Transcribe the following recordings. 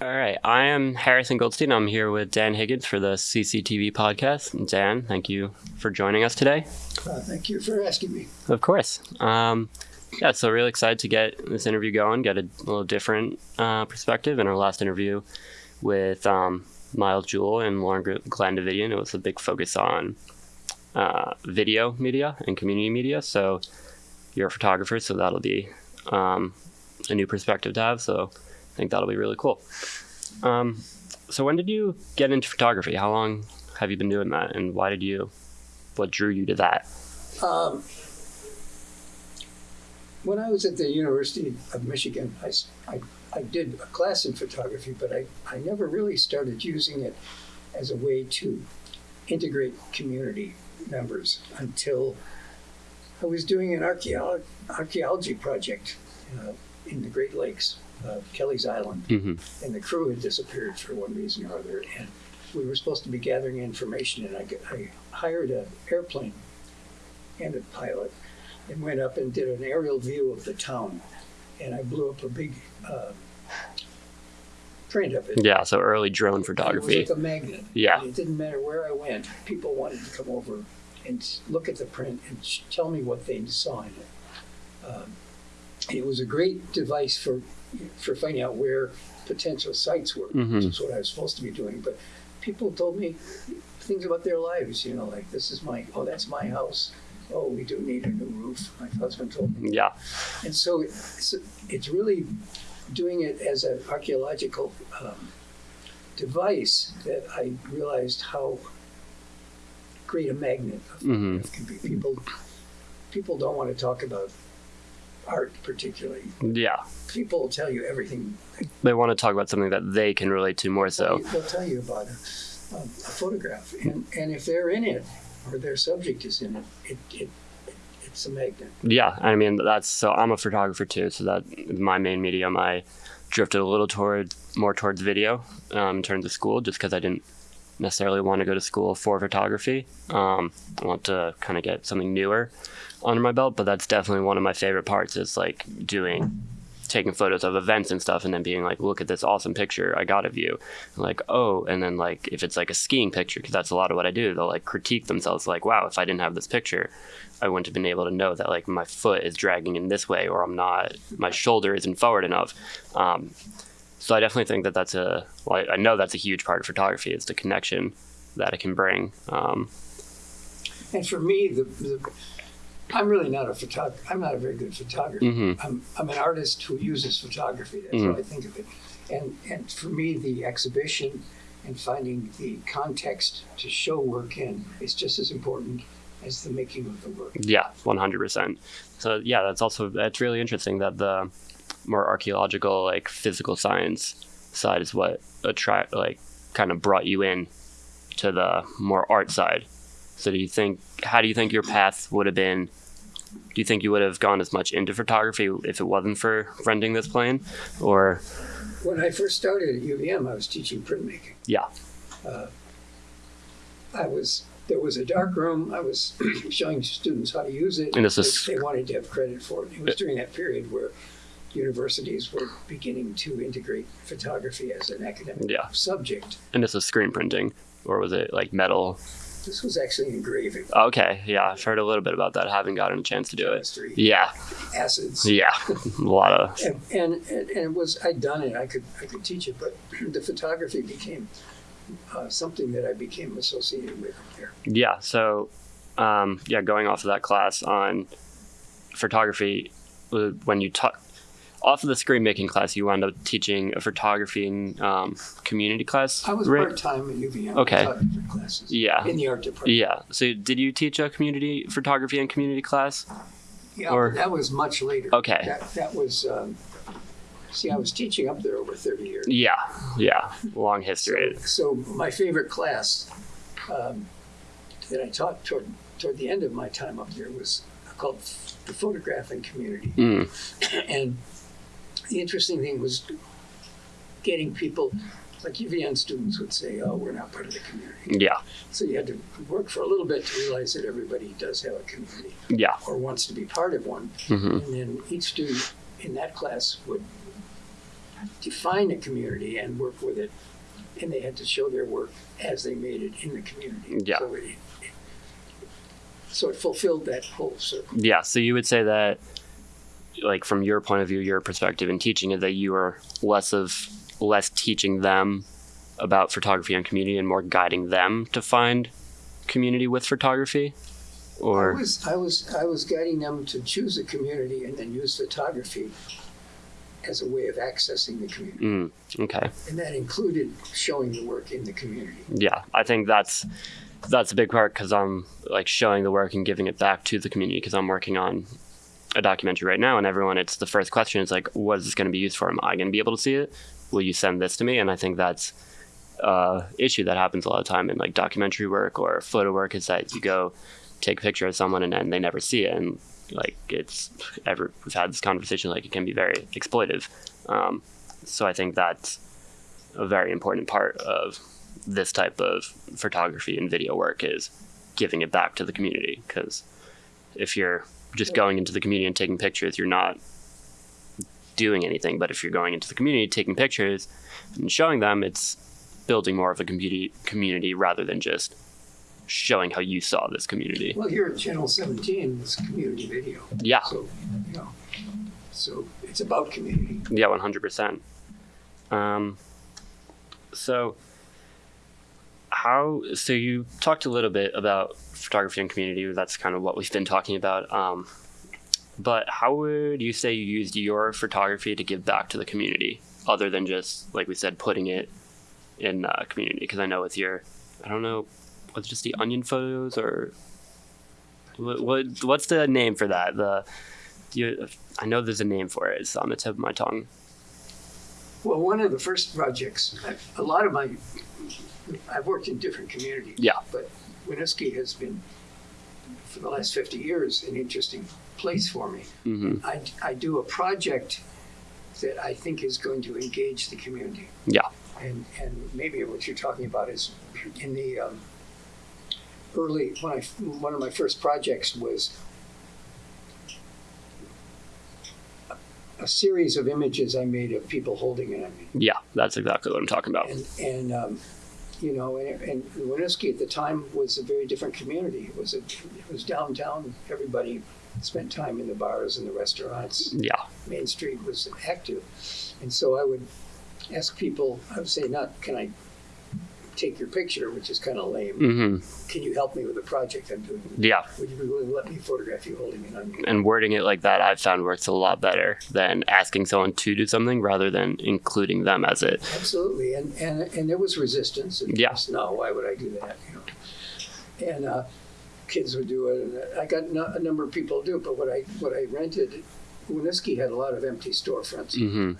All right. I am Harrison Goldstein. I'm here with Dan Higgins for the CCTV podcast. Dan, thank you for joining us today. Uh, thank you for asking me. Of course. Um, yeah, so really excited to get this interview going, get a little different uh, perspective. In our last interview with um, Miles Jewell and Lauren-Glenn Davitian, it was a big focus on uh, video media and community media. So you're a photographer, so that'll be um, a new perspective to have. So think that'll be really cool. Um, so when did you get into photography? How long have you been doing that, and why did you? What drew you to that? Um, when I was at the University of Michigan, I, I, I did a class in photography, but I, I never really started using it as a way to integrate community members until I was doing an archaeology project uh, in the Great Lakes, uh, Kelleys Island, Mm-hmm. and the crew had disappeared for one reason or other, and we were supposed to be gathering information, and I hired an airplane and a pilot, and went up and did an aerial view of the town, and I blew up a big uh, print of it. Yeah, so early drone photography. It was like a magnet. Yeah. It didn't matter where I went. People wanted to come over and look at the print and tell me what they saw in it. Um, it was a great device for for finding out where potential sites were, Mhm. which is what I was supposed to be doing. But people told me things about their lives. You know, like this is my oh that's my house. Oh, we do need a new roof. My husband told me. Yeah, And so it's, it's really doing it as an archaeological um, device that I realized how great a magnet of Mhm. it can be. People, people don't want to talk about art particularly. yeah. People tell you everything. They want to talk about something that they can relate to more so. They'll tell you about a, a, a photograph. And, and if they're in it or their subject is in it, it, it, it's a magnet. Yeah, I mean that's so. I'm a photographer too, so that my main medium. I drifted a little toward more towards video um, in terms of school, just because I didn't necessarily want to go to school for photography. Um, I want to kind of get something newer under my belt, but that's definitely one of my favorite parts. Is like doing taking photos of events and stuff and then being like look at this awesome picture i got of you and like oh and then like if it's like a skiing picture because that's a lot of what i do they'll like critique themselves like wow if i didn't have this picture i wouldn't have been able to know that like my foot is dragging in this way or i'm not my shoulder isn't forward enough um, so i definitely think that that's a well I, I know that's a huge part of photography is the connection that it can bring um, And for me, the, the I'm really not a photographer. I'm not a very good photographer. Mhm. I'm, I'm an artist who uses photography. That's Mhm. how I think of it. And and for me, the exhibition and finding the context to show work in is just as important as the making of the work. Yeah, one hundred percent. So yeah, that's also that's really interesting that the more archaeological, like physical science side is what attract like kind of brought you in to the more art side. So do you think how do you think your path would have been? Do you think you would have gone as much into photography if it wasn't for renting this plane, or When I first started at UVM, I was teaching printmaking. yeah, uh, I was there was a dark room. I was showing students how to use it. And this is- they wanted to have credit for it. It was uh, during that period where universities were beginning to integrate photography as an academic Yeah. subject. and this was screen printing, or was it like metal? This was actually engraving, Okay, yeah, I've heard a little bit about that. I haven't gotten a chance to do it. chemistry, Yeah, acids. yeah, a lot of And, and and it was I'd done it. I could I could teach it, but the photography became uh, something that I became associated with there. Yeah. So, um, yeah, going off of that class on photography, uh, when you taught off of the screen making class, you wound up teaching a photography and um, community class. I was right? part time at UVM. Okay. Classes. Yeah. In the art department. Yeah. So, did you teach a community photography and community class? Yeah, Or- that was much later. Okay. That, that was, um, see, I was teaching up there over 30 years. Yeah. Yeah. Long history. So my favorite class um, that I taught toward, toward the end of my time up there was called the photographing community. Mm. And the interesting thing was getting people, like UVM students would say, oh, we're not part of the community. Yeah. So you had to work for a little bit to realize that everybody does have a community Yeah. or wants to be part of one. hmm And then each student in that class would define a community and work with it, and they had to show their work as they made it in the community. Yeah. So it, it, so it fulfilled that whole circle. Yeah. So you would say that, like from your point of view, your perspective in teaching it, that you are less of less teaching them about photography and community and more guiding them to find community with photography, or I was I was I was guiding them to choose a community and then use photography as a way of accessing the community, mm, okay. and that included showing the work in the community. yeah i think that's that's a big part because i'm like showing the work and giving it back to the community because i'm working on a documentary right now and everyone it's the first question is like what is this going to be used for? Am i going to be able to see it? Will you send this to me? And i think that's uh issue that happens a lot of time in like documentary work or photo work is that you go take a picture of someone and then they never see it and like it's ever we've had this conversation like it can be very exploitive um, so i think that's a very important part of this type of photography and video work is giving it back to the community because if you're just going into the community and taking pictures you're not doing anything but if you're going into the community taking pictures and showing them it's building more of a community community rather than just showing how you saw this community Well, here at Channel 17, it's community video. yeah So, you know, so it's about community. Yeah, one hundred percent. Um, so how? So you talked a little bit about photography and community. That's kind of what we've been talking about. Um, but how would you say you used your photography to give back to the community, other than just like we said, putting it in uh, community? Because I know with your, I don't know, what's just the onion photos or what, what? What's the name for that? The you, I know there's a name for it. It's on the tip of my tongue. Well, one of the first projects, a lot of my, I've worked in different communities. Yeah. But Winooski has been, for the last 50 years, an interesting place for me. hmm I, I do a project that I think is going to engage the community. Yeah. And, and maybe what you're talking about is in the um, early, when I, one of my first projects was a, a series of images I made of people holding an onion. Yeah, that's exactly what I'm talking about. And, and um, you know, and, and Winooski at the time was a very different community. It was a, it was downtown. Everybody spent time in the bars and the restaurants. Yeah, Main Street was active, and so I would ask people. I would say, "Not can I take your picture?" Which is kind of lame. hmm Can you help me with a project I'm doing? yeah, Would you be willing to let me photograph you holding an onion? and wording it like that I've found works a lot better than asking someone to do something rather than including them as it. Absolutely, and and and there was resistance. And Yeah. yes, no, why would I do that? You know, and uh, kids would do it, and I got a number of people do it. But what I what I rented, Winooski had a lot of empty storefronts. hmm It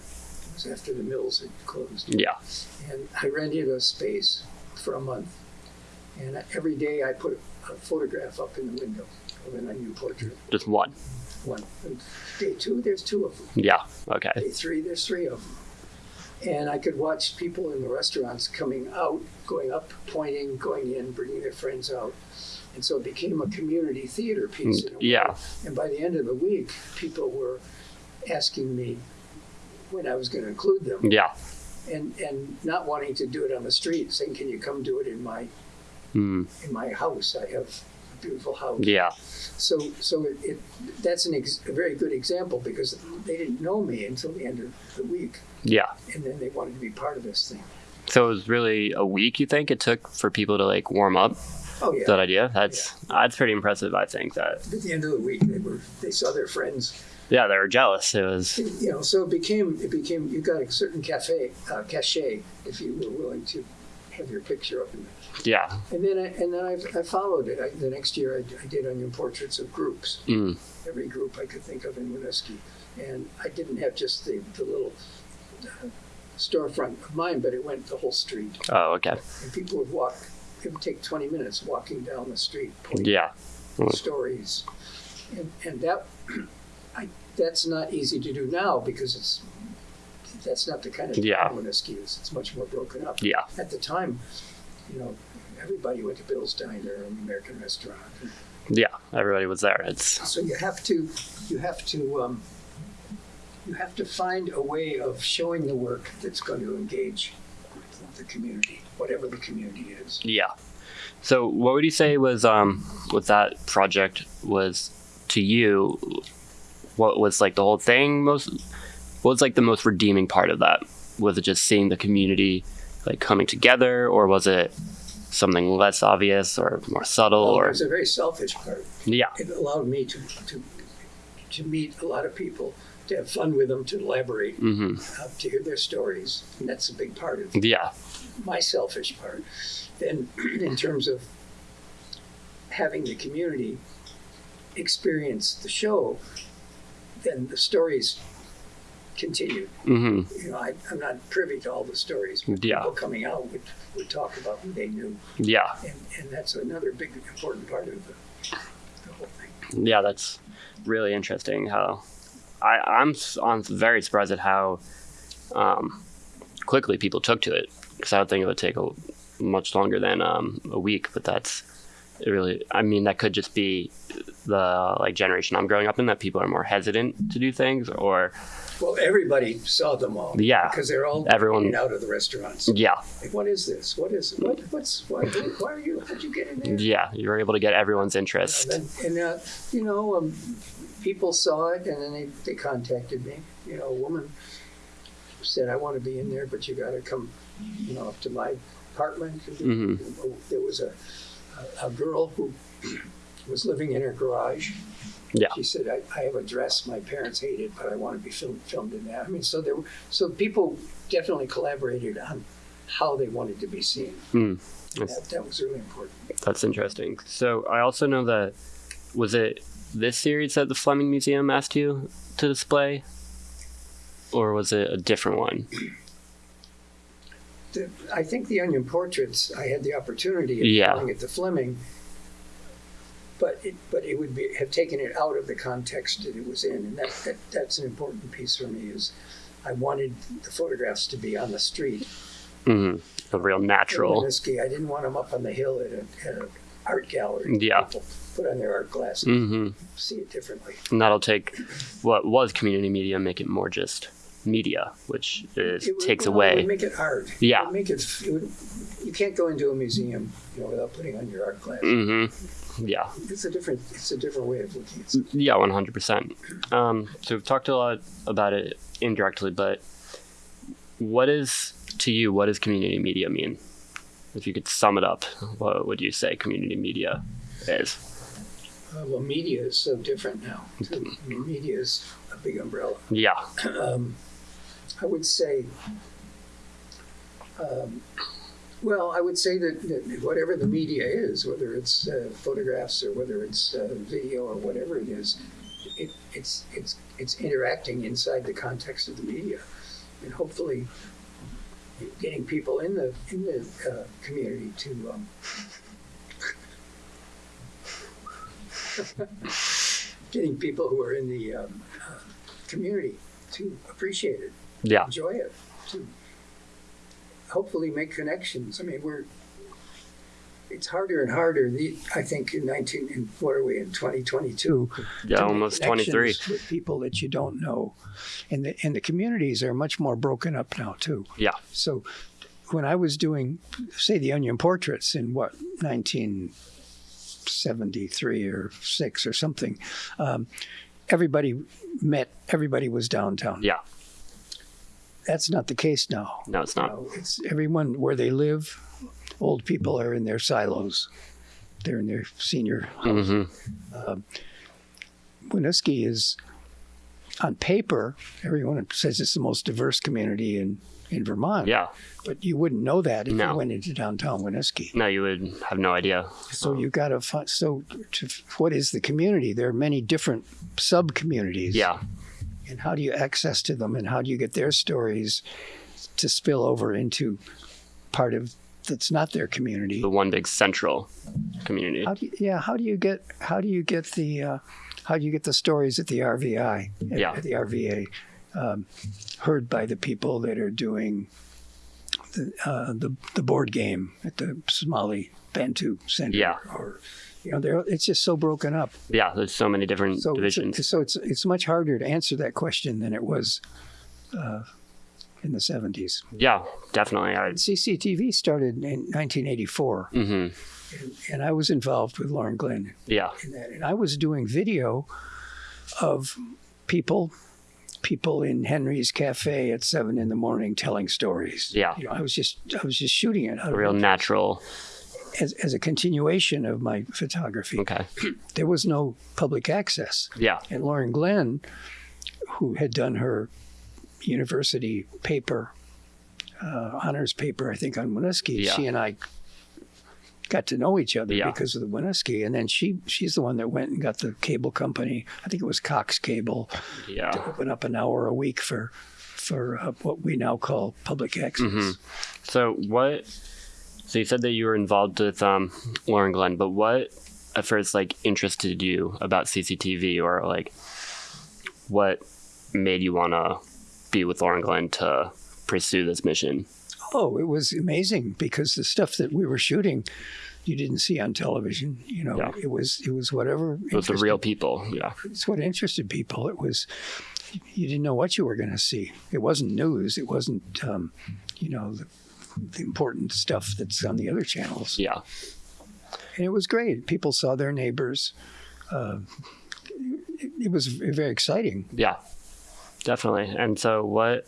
was after the mills had closed, Yeah, and I rented a space for a month, and every day I put a photograph up in the window of an onion portrait. just one. One and day two, there's two of them. Yeah, okay. Day three, there's three of them. And I could watch people in the restaurants coming out, going up, pointing, going in, bringing their friends out. And so it became a community theater piece. In a mm, way. Yeah, And by the end of the week, people were asking me when I was going to include them yeah. and, and not wanting to do it on the street, saying, Can you come do it in my Mm, in my house? I have a beautiful house. yeah, So, so it, it that's an ex- a very good example because they didn't know me until the end of the week, yeah. and then they wanted to be part of this thing. So it was really a week you think it took for people to like warm up Oh yeah. that idea? That's that's pretty impressive. I think that At the end of the week, they were they saw their friends. Yeah they were jealous. It was You know, so it became it became you got a certain cafe uh, cachet if you were willing to have your picture up in there. yeah And then I, and then I, I followed it. I, the next year, I, I did onion portraits of groups. mm, every group I could think of in Winooski. And I didn't have just the, the little uh, storefront of mine, but it went the whole street. oh okay And people would walk, it would take 20 minutes walking down the street, yeah stories. And, and that, that's not easy to do now because it's, that's not the kind of Yeah. town Winooski is. It's much more broken up. yeah At the time, you know, everybody went to Bill's Diner and the American Restaurant. yeah everybody was there. It's So you have to, you have to, um, you have to find a way of showing the work that's going to engage the community, whatever the community is. Yeah. So, what would you say was um with that project was to you? What was like the whole thing most? What was like the most redeeming part of that? Was it just seeing the community like coming together, or was it something less obvious or more subtle? Well, or it was a very selfish part. yeah, It allowed me to, to, to meet a lot of people, to have fun with them, to elaborate, hmm uh, to hear their stories. And that's a big part of yeah, my selfish part. Then, in terms of having the community experience the show, then the stories continued. hmm You know, I, I'm not privy to all the stories. But Yeah. People coming out would, would talk about who they knew, yeah, and, and that's another big important part of the, the whole thing. yeah. That's really interesting. How I I'm I'm very surprised at how um, quickly people took to it because I would think it would take a much longer than um, a week. But that's it really. I mean, that could just be the like generation I'm growing up in that people are more hesitant to do things, or Well, everybody saw them all. Yeah. Because they're all Everyone- out of the restaurants. yeah, Like, what is this? What is what? What's why? Why are you? How'd you get in there? yeah. You were able to get everyone's interest. And, and uh, you know, um, people saw it, and then they, they contacted me. You know, a woman said, "I want to be in there, but you got to come, you know, up to my apartment." Mhm. There was a, a a girl who was living in her garage. Yeah. She said, I, I have a dress my parents hated, but I want to be filmed, filmed in that. I mean, so there, were- so people definitely collaborated on how they wanted to be seen. Mm. That, that was really important. That's interesting. So I also know that was it this series that the Fleming Museum asked you to display, or was it a different one? The, I think the onion portraits, I had the opportunity of Yeah. showing at the Fleming, but it, but it would be, have taken it out of the context that it was in. And that, that, that's an important piece for me is I wanted the photographs to be on the street. hmm A real natural. I didn't want them up on the hill at a, at a art gallery. Yeah. People put on their art glasses, hmm see it differently. And that'll take what was community media make it more just media, which is, It would- takes well, It away. make it art. Yeah. It make it, it would, you can't go into a museum, you know, without putting on your art glasses. hmm Yeah. It's a different, it's a different way of looking at it. Yeah, one hundred percent. Um, so we've talked a lot about it indirectly, but what is to you? What does community media mean? If you could sum it up, what would you say community media is? Uh, well, media is so different now. too. Media is a big umbrella. Yeah. Um, I would say, um, well, I would say that, that whatever the media is, whether it's uh, photographs or whether it's uh, video or whatever it is, it, it's it's it's interacting inside the context of the media, and hopefully getting people in the in the uh, community to. Um, getting people who are in the um, uh, community to appreciate it, Yeah. enjoy it, to hopefully make connections. I mean, we're it's harder and harder. The, I think in nineteen, in, what are we in twenty twenty two? Yeah, almost twenty three. with people that you don't know, and the and the communities are much more broken up now too. Yeah. So when I was doing, say, the onion portraits in what nineteen seventy three or six or something, um, everybody met. Everybody was downtown. Yeah. That's not the case now. No, it's not. No, it's everyone where they live. Old people are in their silos. They're in their senior house. hmm Winooski is, on paper, everyone says it's the most diverse community in, in Vermont. Yeah. But you wouldn't know that if No. you went into downtown Winooski. No, you would have no idea. So you got to find. So, to, what is the community? There are many different sub communities. Yeah. And how do you access to them, and how do you get their stories to spill over into part of that's not their community? The one big central community. How do you, yeah? How do you get how do you get the uh, how do you get the stories at the RVI at, Yeah. at the RVA um, heard by the people that are doing the, uh, the the board game at the Somali Bantu Center Yeah. or You know, it's just so broken up. Yeah, there's so many different So, divisions. so, so it's it's much harder to answer that question than it was uh, in the 70s. yeah, definitely. I, CCTV started in 1984, hmm and, and I was involved with Lauren Glenn Yeah. And I was doing video of people, people in Henry's Cafe at seven in the morning telling stories. Yeah. you know, I was just I was just shooting it real natural. As, as a continuation of my photography. Okay. There was no public access. Yeah. And Lauren Glenn, who had done her university paper, uh, honors paper, I think, on Winooski, Yeah. she and I got to know each other Yeah. because of the Winooski. And then she she's the one that went and got the cable company, I think it was Cox Cable, yeah. to open up an hour a week for for uh, what we now call public access. Mhm. So what? So you said that you were involved with um, Lauren Glenn, but what at first like interested you about CCTV, or like what made you want to be with Lauren Glenn to pursue this mission? Oh, it was amazing because the stuff that we were shooting, you didn't see on television. You know, Yeah. it was it was whatever. It was the real people. Yeah. It's what interested people. It was you didn't know what you were going to see. It wasn't news. It wasn't um, you know the, the important stuff that's on the other channels. Yeah. And it was great. People saw their neighbors. Uh, it, it was very exciting. Yeah. Definitely. And so what?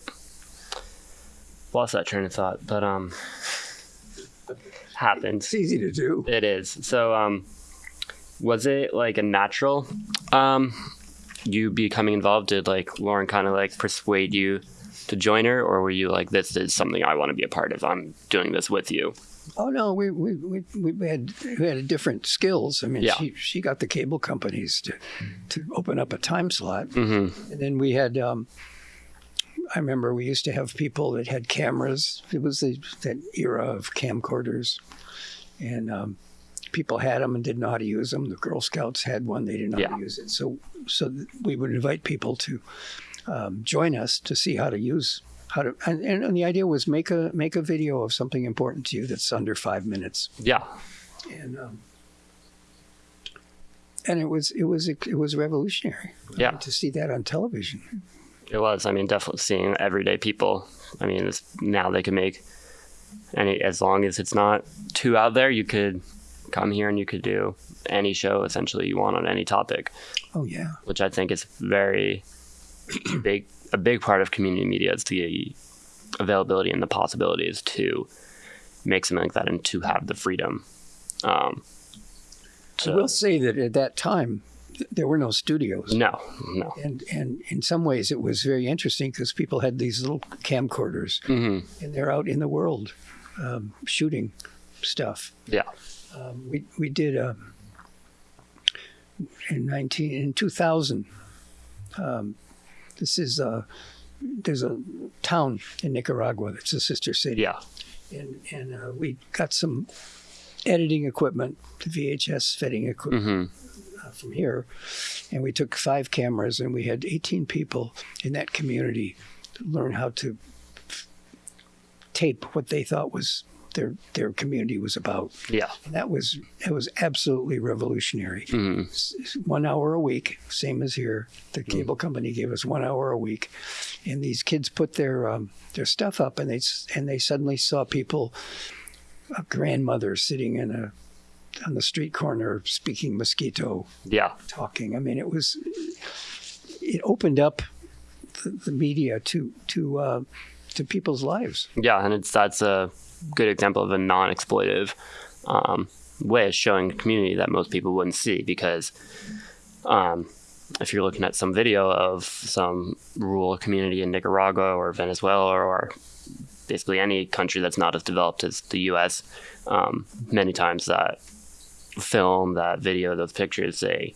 Lost that train of thought, but um, happened. It's easy to do. It is. So, um, was it like a natural, um, you becoming involved? Did like Lauren kind of like persuade you to join her, or were you like, this is something I want to be a part of? I'm doing this with you. Oh no, we we, we, we had we had different skills. I mean, Yeah. she she got the cable companies to to open up a time slot, hmm and then we had. Um, I remember we used to have people that had cameras. It was the, that era of camcorders, and um, people had them and didn't know how to use them. The Girl Scouts had one; they didn't know how to use it. So, so we would invite people to um, join us to see how to use how to. And, and the idea was make a make a video of something important to you that's under five minutes Yeah. and um, and it was it was it was revolutionary. Yeah. to see that on television. It was. I mean, definitely seeing everyday people. I mean, now they can make any as long as it's not too out there. You could come here and you could do any show essentially you want on any topic. Oh yeah, which I think is very big a big part of community media is the availability and the possibilities to make something like that and to have the freedom. Um, I will say that at that time there were no studios, no, no. and and in some ways it was very interesting because people had these little camcorders hmm and they're out in the world um, shooting stuff. Yeah. Um, we we did uh, in nineteen in two thousand. Um, this is uh, there's a town in Nicaragua that's a sister city. Yeah. and and uh, we got some editing equipment, the VHS fitting equipment hmm uh, from here, and we took five cameras and we had 18 people in that community to learn how to f- tape what they thought was their their community was about, Yeah. and that was that was absolutely revolutionary. s- One hour a week, same as here. The cable company gave us one hour a week, and these kids put their um, their stuff up, and they and they suddenly saw people, a grandmother sitting in a on the street corner speaking mosquito, Yeah. talking. I mean, it was it opened up the, the media to to uh, to people's lives. Yeah. And it's that's a good example of a non-exploitive um, way of showing the community that most people wouldn't see because um, if you're looking at some video of some rural community in Nicaragua or Venezuela or basically any country that's not as developed as the U.S., um, many times that film, that video, those pictures, they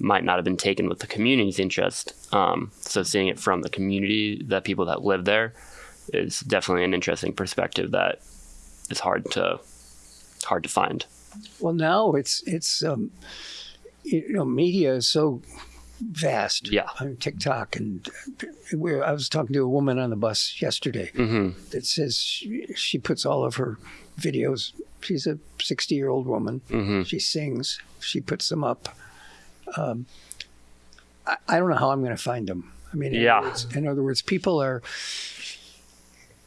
might not have been taken with the community's interest. Um, so seeing it from the community, the people that live there, is definitely an interesting perspective that is hard to hard to find. Well, now it's it's um, you know media is so vast. Yeah. on TikTok and we I was talking to a woman on the bus yesterday hmm that says she, she puts all of her videos she's a 60 year old woman. hmm She sings. She puts them up. Um, I, I don't know how I'm going to find them. I mean, in, Yeah. other words, in other words, people are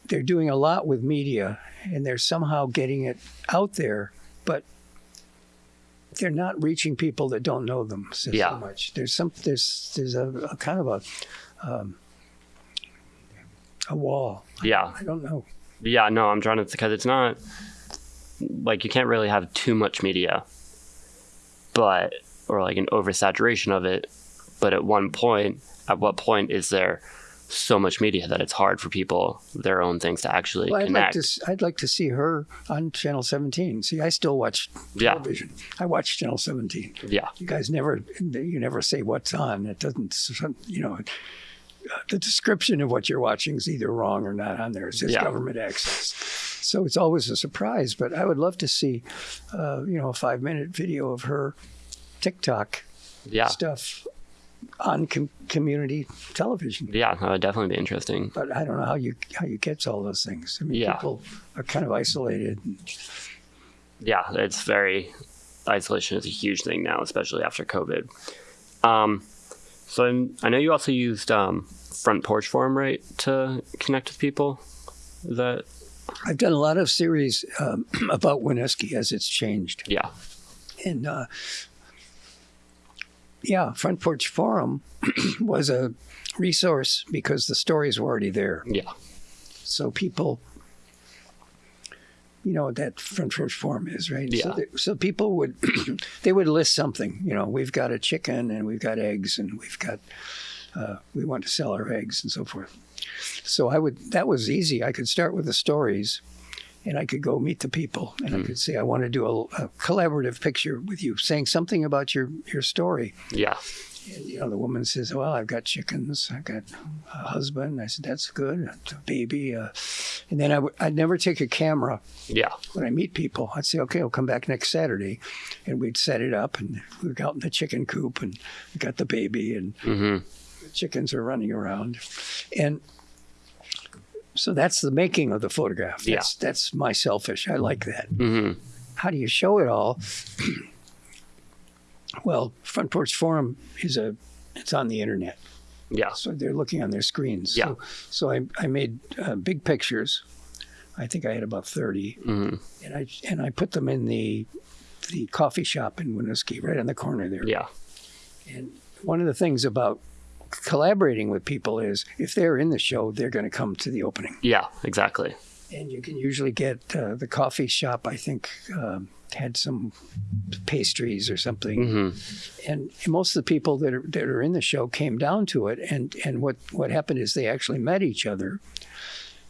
they're doing a lot with media, and they're somehow getting it out there, but they're not reaching people that don't know them so, so much. There's some there's there's a, a kind of a um, a wall. Yeah. I don't know. Yeah, no, I'm trying to because it's not like you can't really have too much media, but or like an oversaturation of it. But at one point, at what point is there so much media that it's hard for people their own things to actually Well, I'd like to I'd like to see her on Channel 17. See, I still watch Yeah. television. I watch Channel 17. yeah, You guys never you never say what's on. It doesn't you know. uh, The description of what you're watching is either wrong or not on there. It says Yeah. government access, so it's always a surprise. But I would love to see, uh, you know, a five minute video of her TikTok yeah, stuff on com- community television. yeah. That would definitely be interesting. But I don't know how you how you catch all those things. I mean, Yeah. people are kind of isolated. yeah, it's very isolation is a huge thing now, especially after COVID. Um, so I'm- I know you also used um, Front Porch Forum, right, to connect with people. Is that I've done a lot of series um, about Winooski as it's changed. yeah, And uh, yeah, Front Porch Forum was a resource because the stories were already there. yeah, So people, you know what that Front Porch Forum is, right? So, Yeah. they- so people would, they would list something. You know, we've got a chicken and we've got eggs and we've got, uh, we want to sell our eggs and so forth. So I would, that was easy. I could start with the stories and I could go meet the people and I could say, I want to do a, a collaborative picture with you, saying something about your, your story. yeah, And, you know, the woman says, "Well, I've got chickens. I've got a husband." I said, "That's good. A baby." Uh, and then I w- I'd never take a camera yeah, when I meet people. I'd say, "Okay, I'll come back next Saturday," and we'd set it up, and we were out in the chicken coop, and we got the baby, and hmm the chickens are running around, and so that's the making of the photograph. Yeah. That's that's my selfish. I like that hmm how do you show it all? well, Front Porch Forum is a it's on the internet, yeah, so they're looking on their screens. Yeah. So, so I I made uh, big pictures. I think I had about thirty, hmm and I and I put them in the the coffee shop in Winooski, right on the corner there. yeah, And one of the things about collaborating with people is if they're in the show, they're going to come to the opening. yeah, exactly. And you can usually get uh, the coffee shop, I think, um, had some pastries or something. hmm And most of the people that are, that are in the show came down to it. And, and what, what happened is they actually met each other.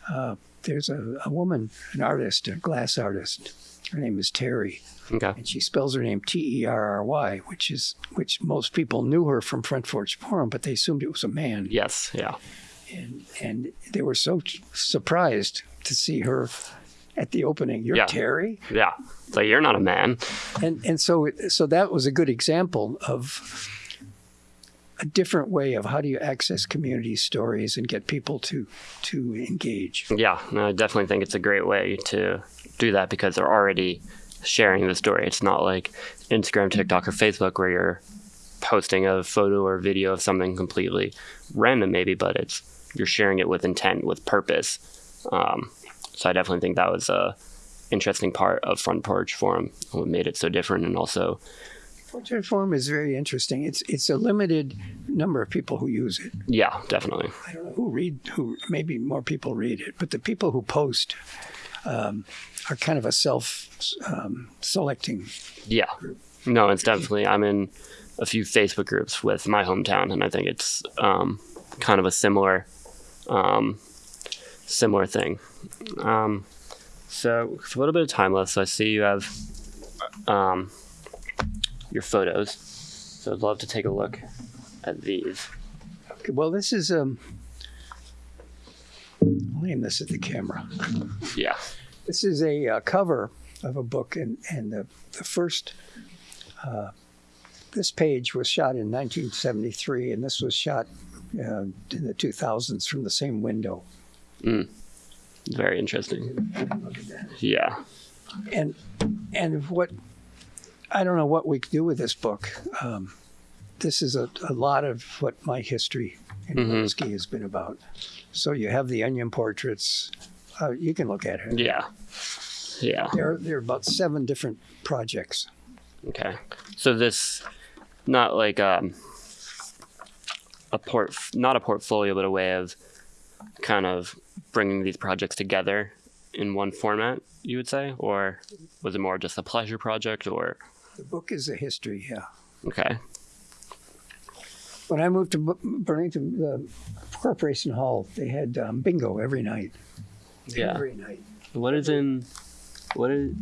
Uh, there's a, a woman, an artist, a glass artist. Her name is Terry, Okay. and she spells her name T E R R Y, which is which most people knew her from Front Porch Forum, but they assumed it was a man Yes. Yeah. and and they were so surprised to see her at the opening. You're Yeah. Terry, Yeah. Like you're not a man. and and so so that was a good example of a different way of how do you access community stories and get people to to engage. Yeah. No, I definitely think it's a great way to do that because they're already sharing the story. It's not like Instagram, TikTok, or Facebook where you're posting a photo or video of something completely random, maybe, but it's you're sharing it with intent, with purpose. Um, so I definitely think that was a interesting part of Front Porch Forum, what made it so different, and also Portrait form is very interesting. It's it's a limited number of people who use it. yeah, definitely, I don't know who read who maybe more people read it, but the people who post um, are kind of a self um, selecting yeah. No, it's definitely. I'm in a few Facebook groups with my hometown, and I think it's um, kind of a similar, um, similar thing. Um, so, with a little bit of time left, so I see you have um, your photos. So, I'd love to take a look at these. Okay, well, this is um. I'll aim this at the camera. Yeah. This is a uh, cover of a book, and and the the first. Uh, this page was shot in 1973, and this was shot uh, in the 2000s from the same window. Very interesting. Look at that. Yeah. and and what I don't know what we could do with this book. Um, this is a, a lot of what my history in Mhm. Winooski has been about. So you have the onion portraits. Uh, you can look at it. Yeah. Yeah. There, there are about seven different projects. Okay. So this, not like um, a port, not a portfolio, but a way of kind of bringing these projects together in one format. You would say, or was it more just a pleasure project? Or The book is a history. Yeah. okay, When I moved to Burlington, the Corporation Hall, they had um, bingo every night. yeah. Every night. What is in, what is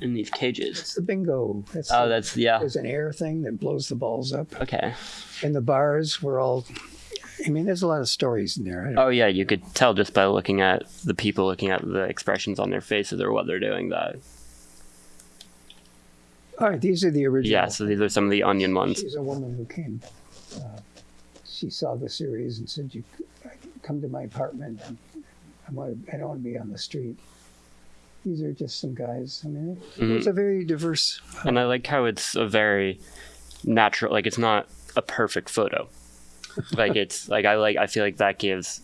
in these cages? It's the bingo. That's Oh, the- that's yeah. there's an air thing that blows the balls up. Okay. And the bars were all. I mean, there's a lot of stories in there. I don't- Oh yeah, you could tell just by looking at the people, looking at the expressions on their faces or what they're doing. That All right, these are the original. yeah. So these are some of the onion ones. She's a woman who came. Uh, she saw the series and said, "You come to my apartment. I want. I don't want to be on the street." These are just some guys. I mean, it's a very diverse. and I like how it's a very natural. Like it's not a perfect photo. Like it's like I like. I feel like that gives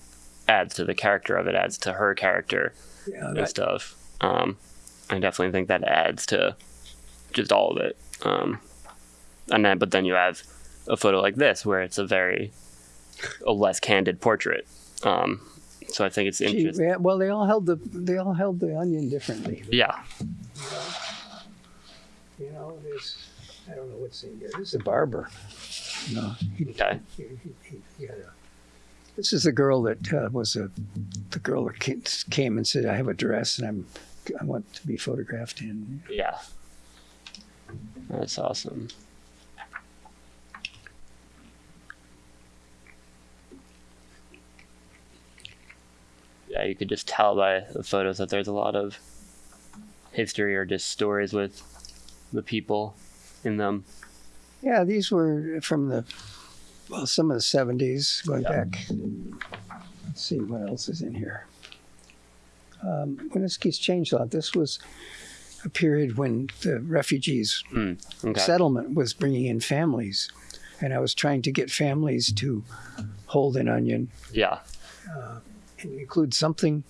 adds to the character of it, adds to her character Yeah, and stuff. Um, I definitely think that adds to just all of it. Um, and then, but then you have a photo like this where it's a very a less candid portrait. Um, so I think it's she- interesting. yeah, well, they all held the they all held the onion differently. Yeah. You know, there's I don't know what's in here. This is a barber. No, he, Okay. he, he, he, he had a. This is the girl that uh, was a the girl that came and said, "I have a dress and I'm I want to be photographed in." Yeah. That's awesome. Yeah, you could just tell by the photos that there's a lot of history or just stories with the people in them. Yeah, these were from the well, some of the seventies, going Yeah. back. Let's see what else is in here. Um, Winooski's changed a lot. This was a period when the refugees Hmm. Okay. settlement was bringing in families, and I was trying to get families to hold an onion Yeah. and include something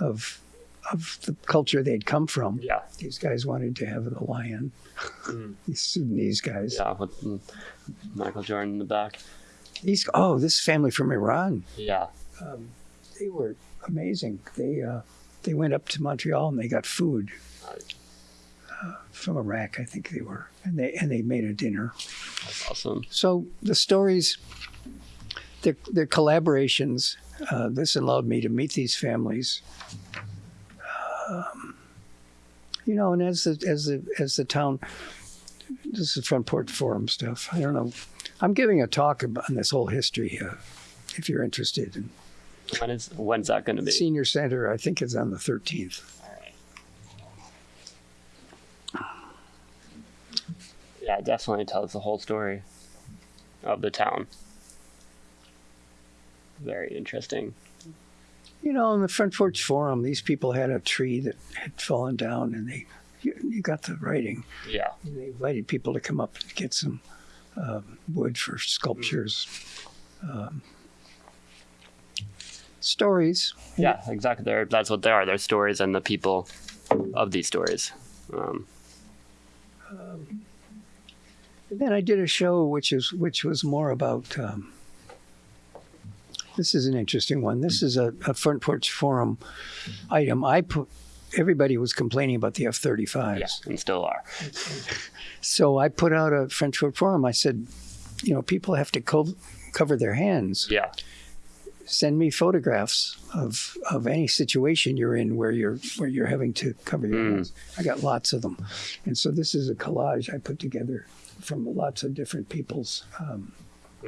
of of the culture they'd come from. Yeah. These guys wanted to have the lion. Mm. These Sudanese guys. Yeah. With mm, Michael Jordan in the back. These oh, this family from Iran. Yeah. Um, they were amazing. They uh, they went up to Montreal and they got food uh, from Iraq, I think they were, and they and they made a dinner. That's awesome. So the stories, the the collaborations. Uh, this allowed me to meet these families. Um, you know, and as the as the as the town, this is front porch forum stuff. I don't know. I'm giving a talk about, on this whole history. Uh, if you're interested, in When is when's that going to be? senior center, I think it's on the 13th. Definitely tells the whole story of the town. Very interesting. You know, in the front porch forum, these people had a tree that had fallen down, and they you, you got the writing. Yeah. And they invited people to come up and get some um, wood for sculptures. Um, stories. Yeah, exactly. They're, that's what they are. They're stories and the people of these stories. Um, And then I did a show which is which was more about. Um, this is an interesting one. This is a, a front porch forum item. I put. Everybody was complaining about the F thirty yeah, and still are. so I put out a front porch forum. I said, you know, people have to co- cover their hands. Yeah. send me photographs of of any situation you're in where you're where you're having to cover your Mm. hands. I got lots of them, and so this is a collage I put together from lots of different people's um,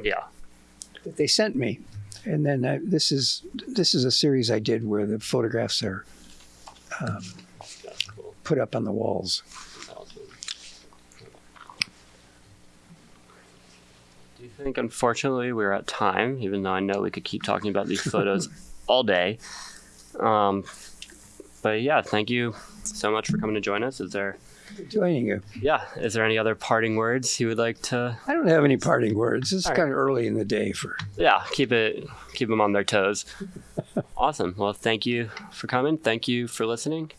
Yeah. that they sent me, and then I, this is this is a series I did where the photographs are That's cool. put up on the walls. Awesome. Do you think, unfortunately, we're at time, even though I know we could keep talking about these photos all day? Um, but yeah, thank you so much for coming to join us. Is there, Joining you. yeah, is there any other parting words you would like to? I don't have any parting words. It's right. kind of early in the day for. Yeah, keep it, keep them on their toes. awesome. Well, thank you for coming. Thank you for listening,